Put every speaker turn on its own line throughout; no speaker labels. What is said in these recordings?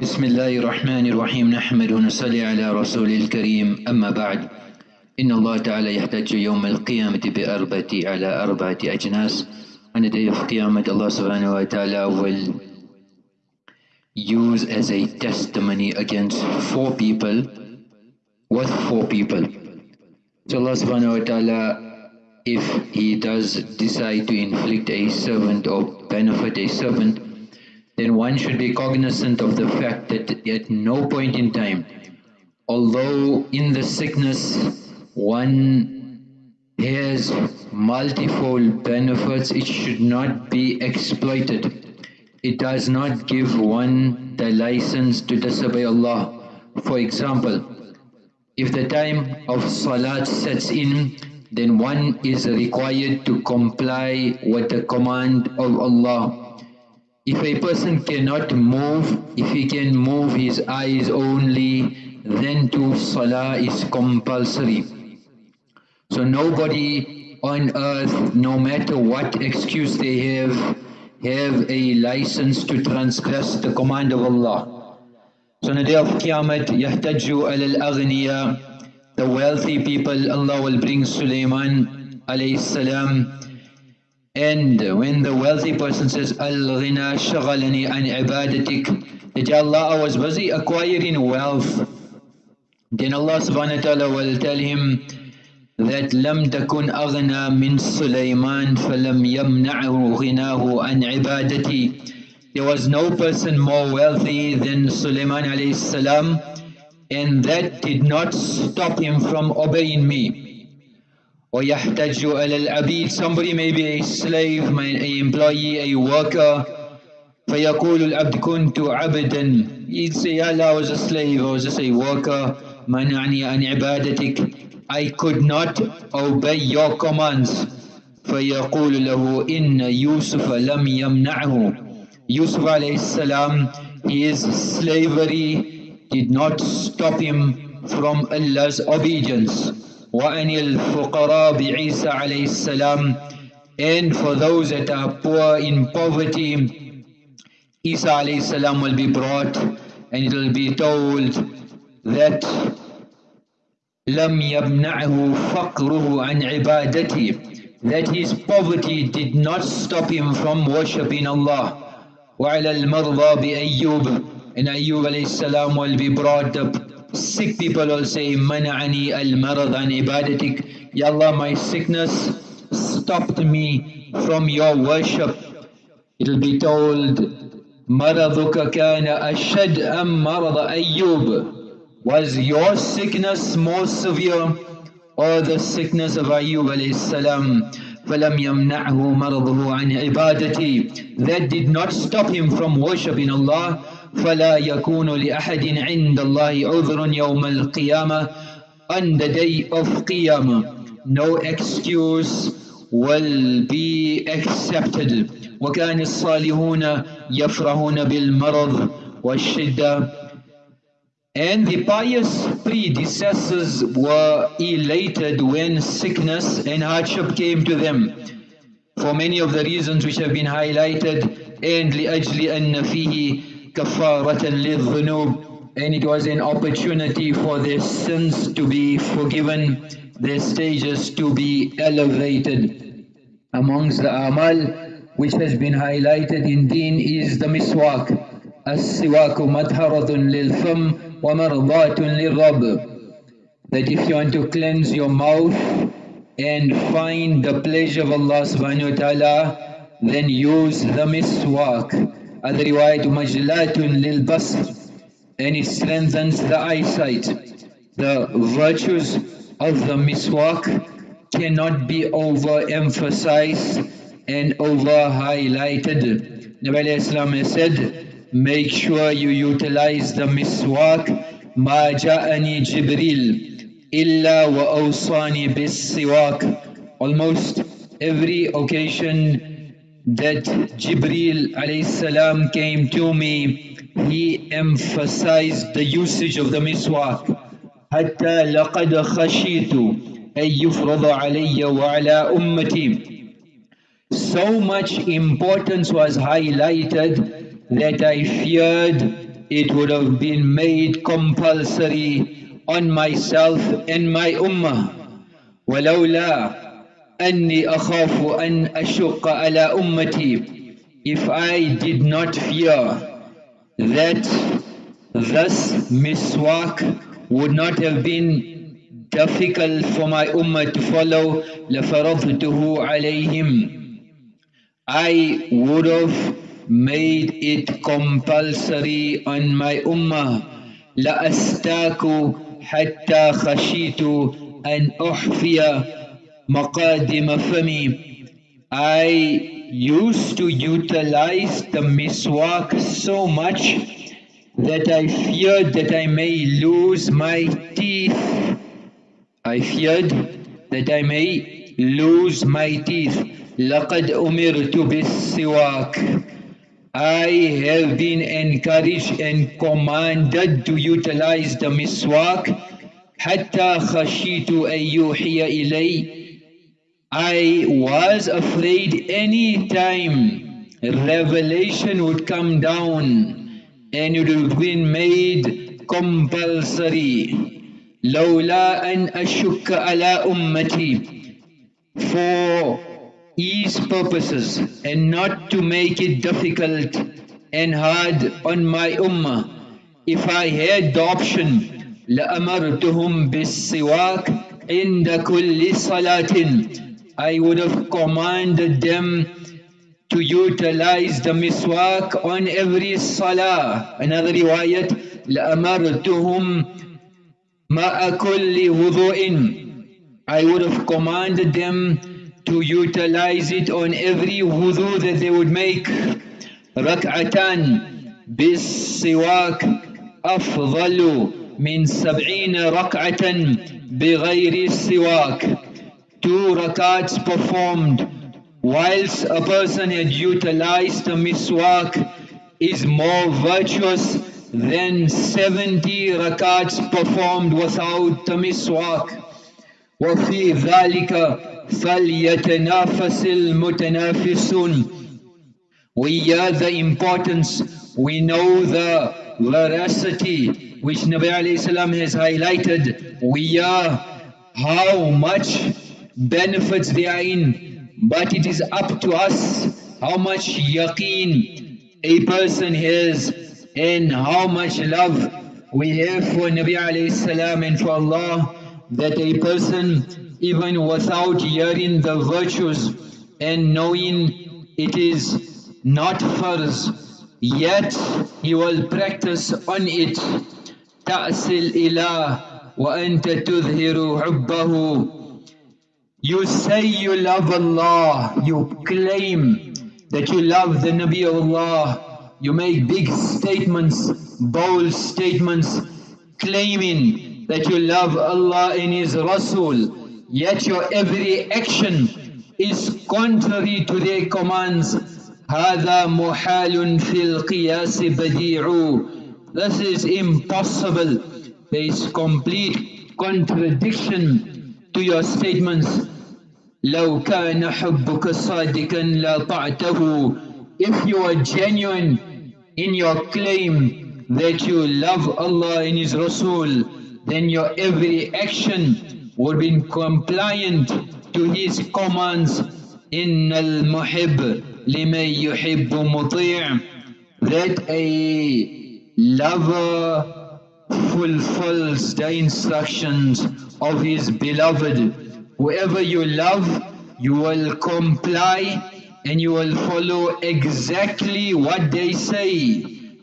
بسم الله الرحمن الرحيم. نحمد ونصلي على رسول الكريم. أما بعد إن الله تعالى يحتاج يوم القيامة بأربعة على أربعة أجناس. أن في قيامة الله سبحانه وتعالى will use as a testimony against four people. With four people? So Allah سبحانه وتعالى if he does decide to inflict a servant or benefit a servant then one should be cognizant of the fact that at no point in time, although in the sickness one has multifold benefits, it should not be exploited. It does not give one the license to disobey Allah. For example, if the time of salat sets in, then one is required to comply with the command of Allah. If a person cannot move, if he can move his eyes only, then to salah is compulsory. So nobody on earth, no matter what excuse they have, have a license to transgress the command of Allah. So on the day of Qiyamah, يَحْتَجُّ عَلَى الْأَغْنِيَا The wealthy people, Allah will bring Sulaiman alayhi salam. And when the wealthy person says, Al-ghina shaghalani an ibadatik, that Allah, I was busy acquiring wealth. Then Allah subhanahu wa ta'ala will tell him, that لم تكن أغنى من سليمان فلم يمنعه غناه عن عبادتي There was no person more wealthy than Sulaiman alayhi salam and that did not stop him from obeying me. ويحتج على العبيد Somebody may be a slave, an employee, a worker فيقول العبد كنت عبدا He'd say, Allah, I was a slave, I was just a worker منعني عن عبادتك I could not obey your commands فيقول له إن يوسف لم يمنعه Yusuf alayhi salam his slavery did not stop him from Allah's obedience وأن الفقراء بعيسى عليه السلام and for those that are poor in poverty Isa alayhi salam will be brought and it will be told that لم يمنعه فقره عن عبادته that his poverty did not stop him from worshipping Allah وعلى المرضى بأيوب and Ayyub alayhi salam will be brought up sick people will say منعني المرض عن عبادتك Ya Allah my sickness stopped me from your worship it will be told مرضك كان أشد أم مرض أيوب Was your sickness more severe or the sickness of Ayyub alayhi salam? فَلَمْ يَمْنَعْهُ مَرَضُهُ عَنْ عِبَادَتِي That did not stop him from worshipping Allah. فَلَا يَكُونُ لِأَحَدٍ عِنْدَ اللَّهِ عُذْرٌ يَوْمَ الْقِيَامَةِ On the day of Qiyamah, no excuse will be accepted. وَكَانِ الصَّالِحُونَ يَفْرَحُونَ بِالْمَرَضِ وَالشِّدَّةِ and the pious predecessors were elated when sickness and hardship came to them for many of the reasons which have been highlighted and لأجل أن فيه كفارة للذنوب and it was an opportunity for their sins to be forgiven, their stages to be elevated. Amongst the amal which has been highlighted in deen is the miswak. السواك مطهرة للفم وَمَرْضَاتٌ لِلرَّبِّ That if you want to cleanse your mouth and find the pleasure of Allah subhanahu wa ta'ala, then use the miswak. other riwayat majlatun lil basr and it strengthens the eyesight. The virtues of the miswak cannot be overemphasized and over highlighted Nabi Islam has said make sure you utilize the miswak ma ja'ani jibril illa wa awsani bis siwak. Almost every occasion that Jibril alayhi salam came to me he emphasized the usage of the miswak حتى لقد خشيت أن يفرض علي وعلى أمتي so much importance was highlighted that I feared it would have been made compulsory on myself and my ummah. ولولا أني أخاف أن أشق على أمتي if I did not fear that thus miswak would not have been difficult for my ummah to follow لفرضته عليهم I would have made it compulsory on my ummah لأستاك حتى خشيت أن أحفي مقادم فمي I used to utilize the miswak so much that I feared that I may lose my teeth. I feared that I may lose my teeth. لقد أمرت بالسواك I have been encouraged and commanded to utilize the miswak حتى خشيت أن يوحي إلي I was afraid any time revelation would come down and it would have been made compulsory لولا أن أشك على أمتي for ease purposes and not to make it difficult and hard on my ummah. If I had the option, لأمرتهم بالسواك عند كل صلاة I would have commanded them to utilize the miswak on every salah. Another riwayat, لأمرتهم مع كل وضوء I would have commanded them to utilize it on every wudu that they would make. ركعتان بالسواك أفضل من سبعين ركعة بغير السواك. Two rakats performed whilst a person had utilized the miswak is more virtuous than 70 rakats performed without the miswak. وفي ذلك فَلْيَتَنَافَسِ الْمُتَنَافِسُونَ We hear the importance, we know the veracity which Nabi alayhi salam has highlighted. We hear how much benefits they are in, but it is up to us how much yaqeen a person has and how much love we have for Nabi alayhi salam and for Allah that a person even without hearing the virtues and knowing it is not farz, yet he will practice on it. تأسل إله وأنت تظهر حبه You say you love Allah, you claim that you love the Nabi of Allah, you make big statements, bold statements, claiming that you love Allah and His Rasul, yet your every action is contrary to their commands هذا محال في القياس بديع This is impossible. There is complete contradiction to your statements. لو كان حبك صادقا لطعته If you are genuine in your claim that you love Allah and His Rasul, then your every action would be compliant to his commands إن المحب لمن يحب مطيع that a lover fulfills the instructions of his beloved whoever you love you will comply and you will follow exactly what they say.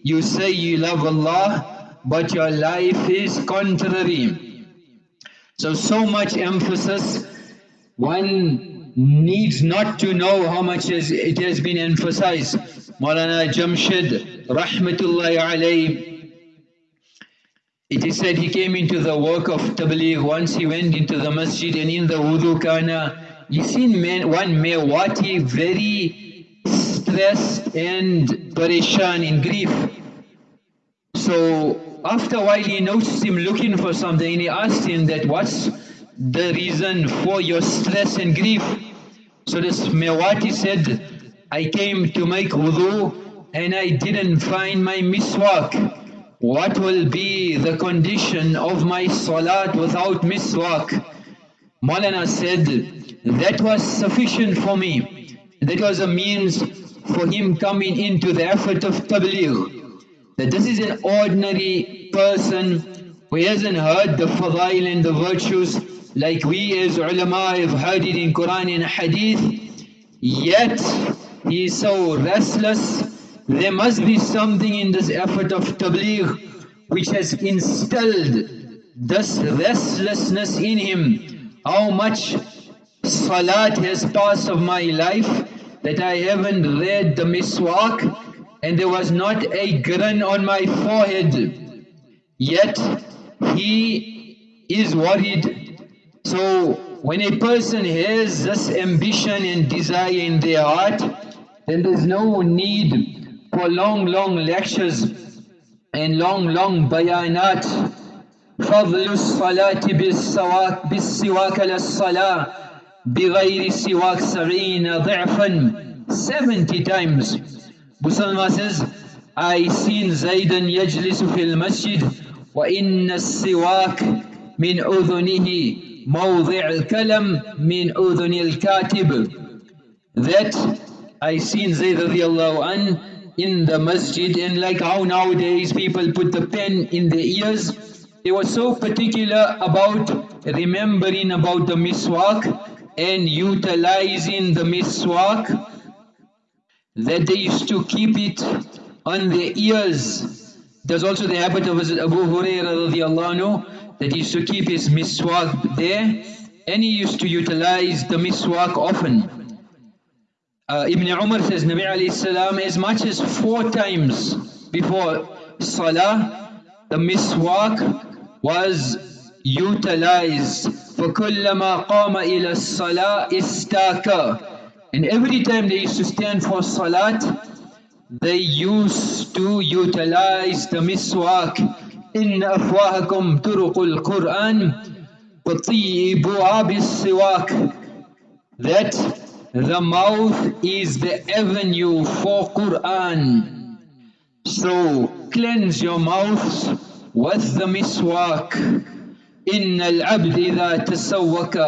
You say you love Allah but your life is contrary. So, so much emphasis, one needs not to know how much it has been emphasized. Maulana Jamshid, rahmatullahi alayhi, it is said he came into the work of Tabligh once he went into the masjid and in the wudu kana, he seen man, one Mewati very stressed and parishan in grief. So after a while he noticed him looking for something and he asked him that what's the reason for your stress and grief? So this Mewati said, I came to make wudu and I didn't find my miswak. What will be the condition of my salat without miswak? Maulana said, that was sufficient for me. That was a means for him coming into the effort of tabligh. That this is an ordinary person who hasn't heard the fadail and the virtues like we as ulama have heard it in Quran and Hadith. Yet he is so restless. There must be something in this effort of tabligh which has instilled this restlessness in him how much salat has passed of my life that I haven't read the miswak and there was not a grin on my forehead. Yet he is worried. So when a person has this ambition and desire in their heart, then there's no need for long, long lectures and long, long bayanat فضل الصلاة بالسواك بالسواك للصلاة بغير سواك سبعين ضعفا 70 times Busalma says I seen زيدا يجلس في المسجد وإن السواك من أذنه موضع الكلم من أذن الكاتب that I seen Zayd radiallahu an in the masjid and like how nowadays people put the pen in their ears They were so particular about remembering about the miswak and utilizing the miswak that they used to keep it on their ears. There's also the habit of Abu Hurairah that he used to keep his miswak there and he used to utilize the miswak often Uh, Ibn Umar says Nabi alayhi salam as much as four times before salah the miswak was utilized فَكُلَّمَا قَامَ إِلَى الصَّلَاةِ إِسْتَاكَ And every time they used to stand for salat, they used to utilize the miswak. إِنَّ أَفْوَاهَكُمْ تُرُقُ الْقُرْآنِ فَطِيبُهَا بِالسِّوَاكِ That the mouth is the avenue for Qur'an. So cleanse your mouths with the miswak إن العبد إذا تسوك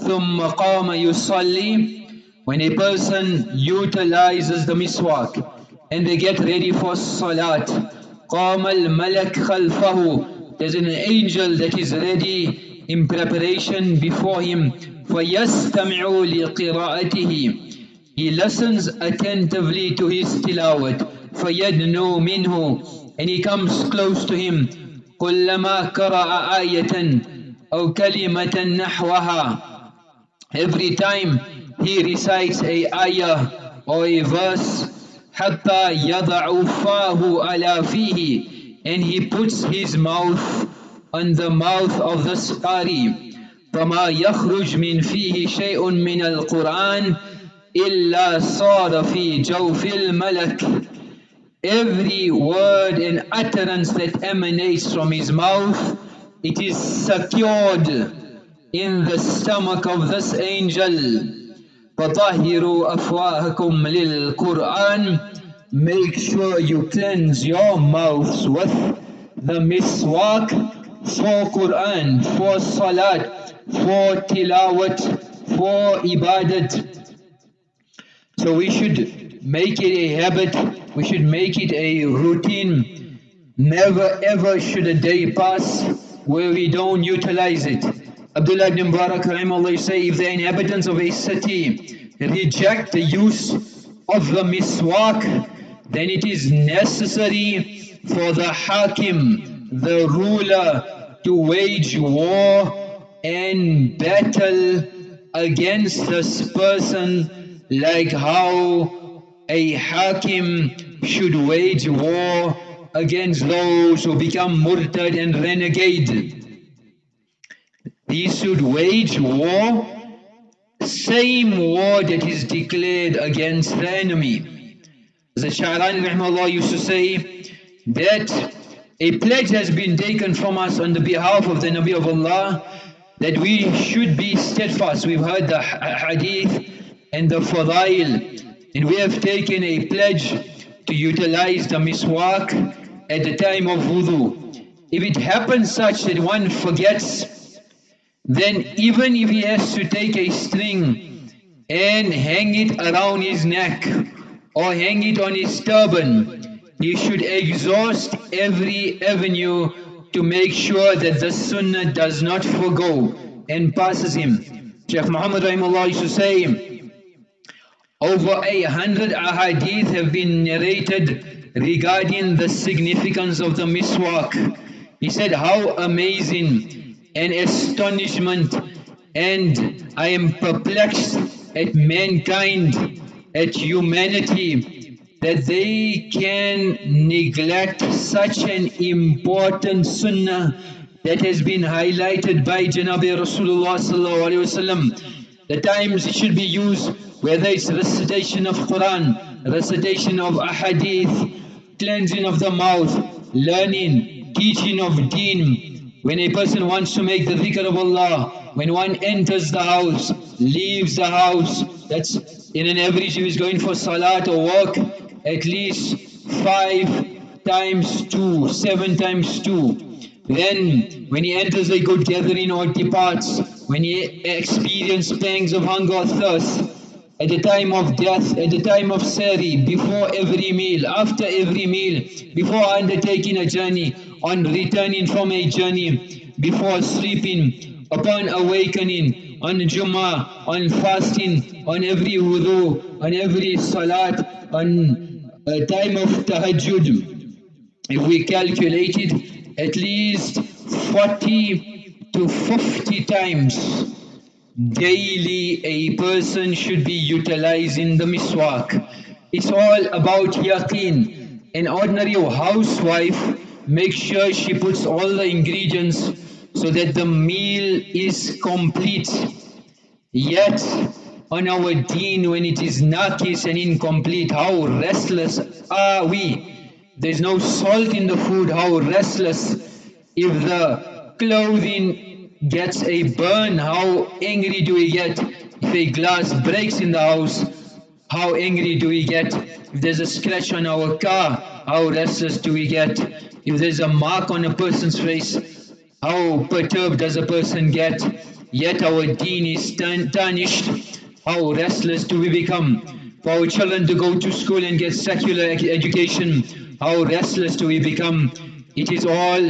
ثم قام يصلي when a person utilizes the miswak and they get ready for salat قام الملك خلفه there's an angel that is ready in preparation before him فيستمع لقراءته he listens attentively to his tilawat فيدنو منه and he comes close to him كلما قرأ آية أو كلمة نحوها every time he recites a ayah or a verse حتى يضع فاه على فيه and he puts his mouth on the mouth of the qari فما يخرج من فيه شيء من القرآن إلا صار في جوف الملك every word and utterance that emanates from his mouth, it is secured in the stomach of this angel. فَطَهِّرُوا أَفْوَاهَكُمْ لِلْقُرْآنِ Make sure you cleanse your mouths with the miswak for Qur'an, for salat, for tilawat, for ibadat. So we should make it a habit we should make it a routine. Never ever should a day pass where we don't utilize it. Abdullah ibn Mubarak say, if the inhabitants of a city reject the use of the miswak, then it is necessary for the hakim, the ruler, to wage war and battle against this person like how a hakim should wage war against those who become murtad and renegade. He should wage war, same war that is declared against the enemy. The Sha'ran used to say that a pledge has been taken from us on the behalf of the Nabi of Allah that we should be steadfast. We've heard the hadith and the fadail and we have taken a pledge to utilize the miswak at the time of wudu. If it happens such that one forgets, then even if he has to take a string and hang it around his neck or hang it on his turban, he should exhaust every avenue to make sure that the sunnah does not forego and passes him. Shaykh Muhammad Rahimullah used to say, over a hundred ahadith have been narrated regarding the significance of the miswak. He said, how amazing and astonishment and I am perplexed at mankind, at humanity, that they can neglect such an important sunnah that has been highlighted by Janabi Rasulullah. The times it should be used, whether it's recitation of Quran, recitation of ahadith, cleansing of the mouth, learning, teaching of deen. When a person wants to make the dhikr of Allah, when one enters the house, leaves the house, that's in an average if he's going for salat or work, at least five times two, seven times two. Then when he enters a good gathering or departs, when he experiences pangs of hunger or thirst, at the time of death, at the time of sehri, before every meal, after every meal, before undertaking a journey, on returning from a journey, before sleeping, upon awakening, on Jummah, on fasting, on every wudu, on every salat, on a time of tahajjud. If we calculate it, at least 40 to 50 times daily a person should be utilizing the miswak. It's all about yaqeen. An ordinary housewife makes sure she puts all the ingredients so that the meal is complete. Yet on our deen when it is nakis and incomplete, how restless are we? There's no salt in the food, how restless. If the clothing gets a burn, how angry do we get? If a glass breaks in the house, how angry do we get? If there's a scratch on our car, how restless do we get? If there's a mark on a person's face, how perturbed does a person get? Yet our deen is tarnished. How restless do we become? For our children to go to school and get secular education, how restless do we become? It is all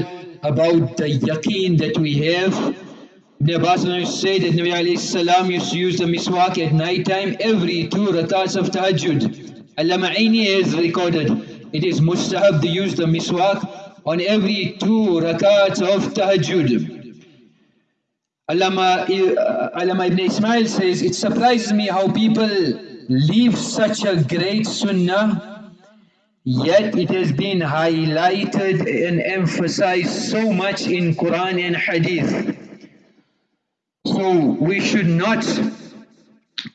about the yaqeen that we have. Ibn Abbas say that Nabi alayhi salam used to use the miswak at night time every two rakats of tahajjud. Allama Aini has recorded it is mustahab to use the miswak on every two rakats of tahajjud. Allama, uh, Allama Ibn Ismail says, it surprises me how people leave such a great sunnah Yet it has been highlighted and emphasized so much in Quran and Hadith. So we should not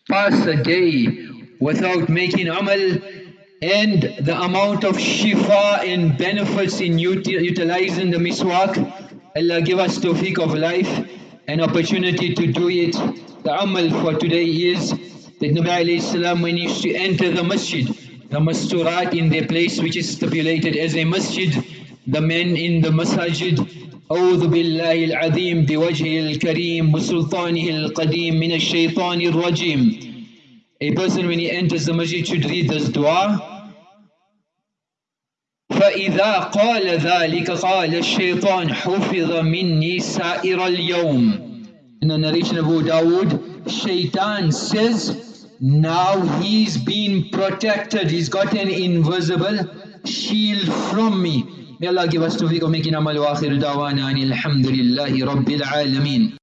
pass a day without making amal and the amount of shifa and benefits in utilizing the miswak. Allah give us tawfiq of life and opportunity to do it. The amal for today is that Nabi alayhi salam when he used to enter the masjid, the masturat in their place which is stipulated as a masjid, the men in the masajid, أعوذ بالله العظيم بوجهه الكريم وسلطانه القديم من الشيطان الرجيم A person when he enters the masjid should read this dua فإذا قال ذلك قال الشيطان حفظ مني سائر اليوم In the narration of Abu Dawood, Shaitan says now he's been protected. He's got an invisible shield from me. May Allah give us tawfiq of making amal wa akhiru dawana alhamdulillahi rabbil alameen.